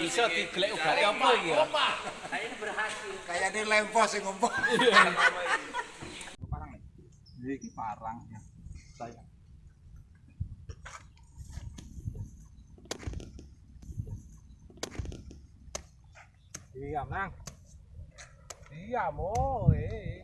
iso digelek ugare apa iki ya? Nah, berhasil. Kayane lempos sing ngompo. parang. Iya. Iki parang ya. Saya. Iya, Mang. Iya, mo, eh.